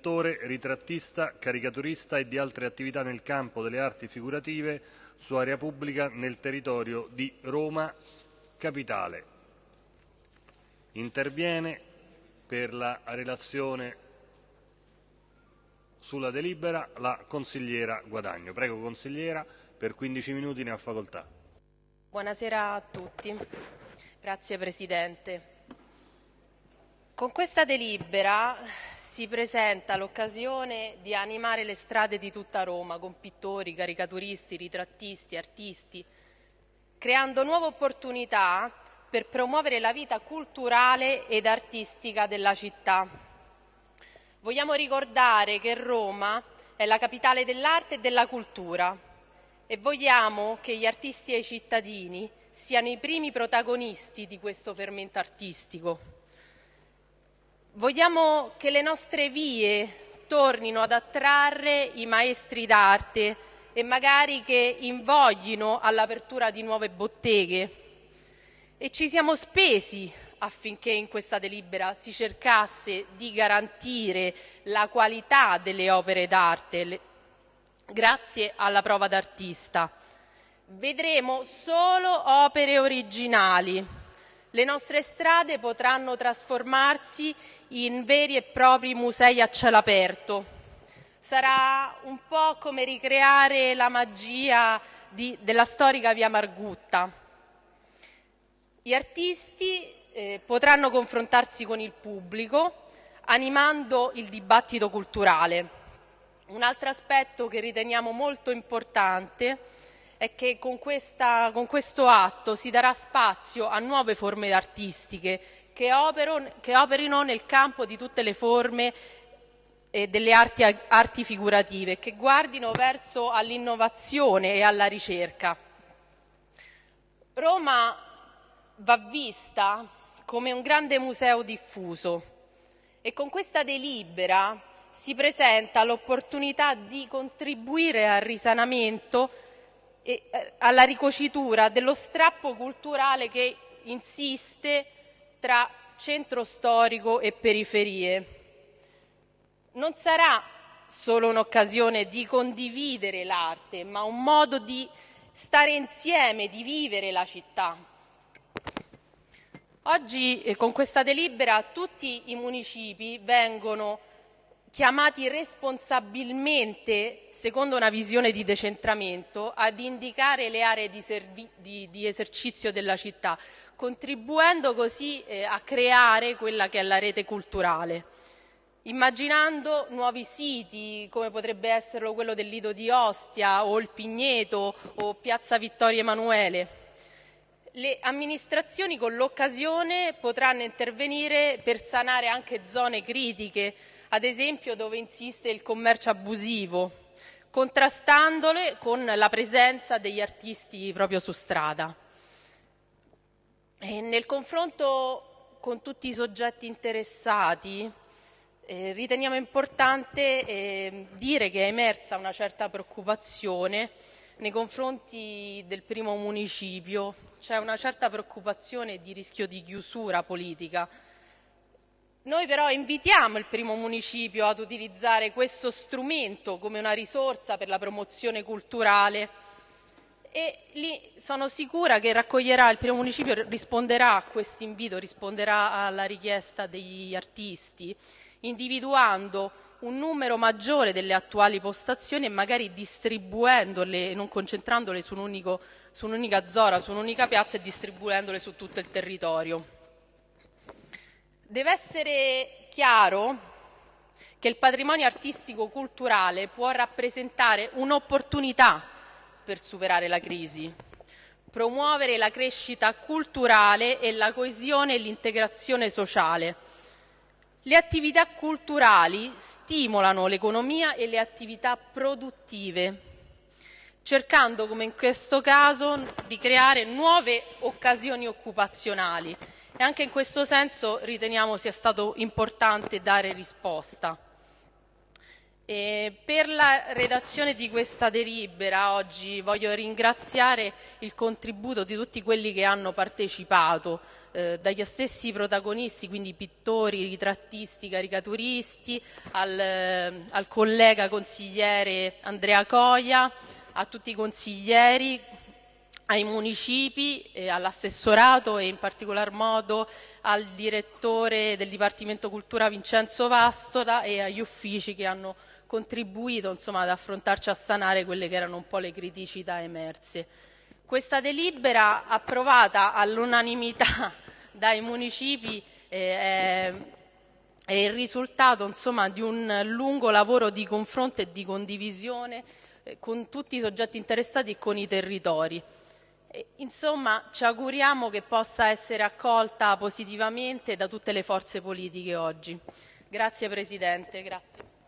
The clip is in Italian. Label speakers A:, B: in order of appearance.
A: pittore, ritrattista, caricaturista e di altre attività nel campo delle arti figurative su area pubblica nel territorio di Roma Capitale. Interviene per la relazione sulla delibera la consigliera Guadagno. Prego consigliera, per 15 minuti ne ha facoltà.
B: Buonasera a tutti. Grazie Presidente. Con questa delibera si presenta l'occasione di animare le strade di tutta Roma con pittori, caricaturisti, ritrattisti, artisti, creando nuove opportunità per promuovere la vita culturale ed artistica della città. Vogliamo ricordare che Roma è la capitale dell'arte e della cultura e vogliamo che gli artisti e i cittadini siano i primi protagonisti di questo fermento artistico. Vogliamo che le nostre vie tornino ad attrarre i maestri d'arte e magari che invoglino all'apertura di nuove botteghe. E ci siamo spesi affinché in questa delibera si cercasse di garantire la qualità delle opere d'arte grazie alla prova d'artista. Vedremo solo opere originali le nostre strade potranno trasformarsi in veri e propri musei a cielo aperto. Sarà un po' come ricreare la magia di, della storica via Margutta. Gli artisti eh, potranno confrontarsi con il pubblico animando il dibattito culturale. Un altro aspetto che riteniamo molto importante è che con, questa, con questo atto si darà spazio a nuove forme artistiche che, opero, che operino nel campo di tutte le forme eh, delle arti, arti figurative, che guardino verso all'innovazione e alla ricerca. Roma va vista come un grande museo diffuso e con questa delibera si presenta l'opportunità di contribuire al risanamento e eh, alla ricocitura dello strappo culturale che insiste tra centro storico e periferie. Non sarà solo un'occasione di condividere l'arte, ma un modo di stare insieme, di vivere la città. Oggi eh, con questa delibera tutti i municipi vengono chiamati responsabilmente, secondo una visione di decentramento, ad indicare le aree di, di, di esercizio della città, contribuendo così eh, a creare quella che è la rete culturale, immaginando nuovi siti come potrebbe essere quello del Lido di Ostia o il Pigneto o Piazza Vittorio Emanuele. Le amministrazioni con l'occasione potranno intervenire per sanare anche zone critiche ad esempio dove insiste il commercio abusivo, contrastandole con la presenza degli artisti proprio su strada. E nel confronto con tutti i soggetti interessati eh, riteniamo importante eh, dire che è emersa una certa preoccupazione nei confronti del primo municipio, c'è una certa preoccupazione di rischio di chiusura politica noi però invitiamo il primo municipio ad utilizzare questo strumento come una risorsa per la promozione culturale e lì sono sicura che raccoglierà, il primo municipio risponderà a questo invito, risponderà alla richiesta degli artisti, individuando un numero maggiore delle attuali postazioni e magari distribuendole, non concentrandole su, un un'unica zona, su un'unica piazza e distribuendole su tutto il territorio. Deve essere chiaro che il patrimonio artistico-culturale può rappresentare un'opportunità per superare la crisi, promuovere la crescita culturale e la coesione e l'integrazione sociale. Le attività culturali stimolano l'economia e le attività produttive, cercando, come in questo caso, di creare nuove occasioni occupazionali e anche in questo senso riteniamo sia stato importante dare risposta. E per la redazione di questa delibera oggi voglio ringraziare il contributo di tutti quelli che hanno partecipato, eh, dagli stessi protagonisti, quindi pittori, ritrattisti, caricaturisti, al, eh, al collega consigliere Andrea Coia, a tutti i consiglieri, ai municipi, eh, all'assessorato e in particolar modo al direttore del Dipartimento Cultura Vincenzo Vastola e agli uffici che hanno contribuito insomma, ad affrontarci a sanare quelle che erano un po' le criticità emerse. Questa delibera approvata all'unanimità dai municipi eh, è, il risultato insomma, di un lungo lavoro di confronto e di condivisione eh, con tutti i soggetti interessati e con i territori. Insomma, ci auguriamo che possa essere accolta positivamente da tutte le forze politiche oggi. Grazie Presidente. Grazie.